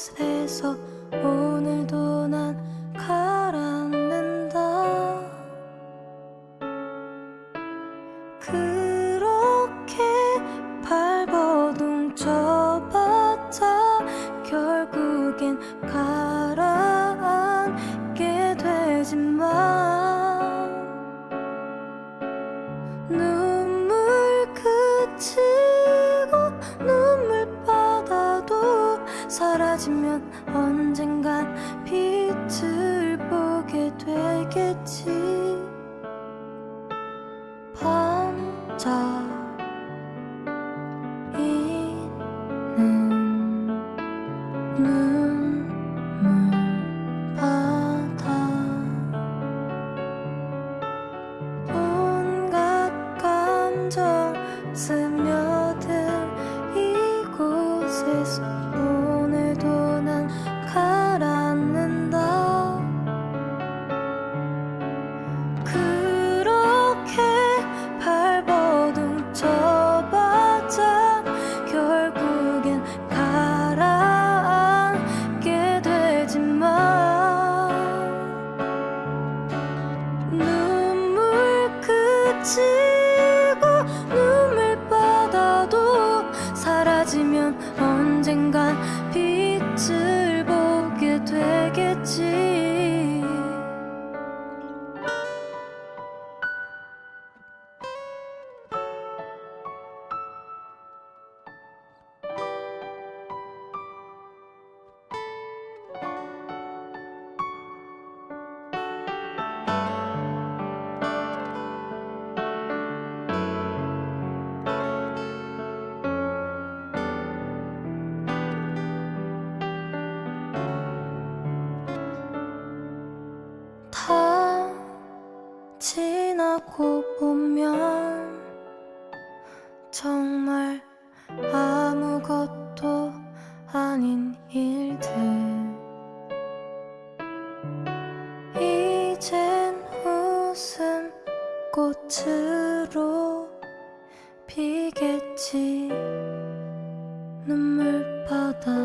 곳에서 오늘도 난 가라앉는다. 그렇게 발버둥 쳐봤자 결국엔 가 사라지면 언젠간 빛을 보게 되겠지. 감정 스며들 이곳에서 되 다 지나고 보면 정말 아무것도 아닌 일들. 이젠 웃음 꽃으로 비겠지. 눈물바다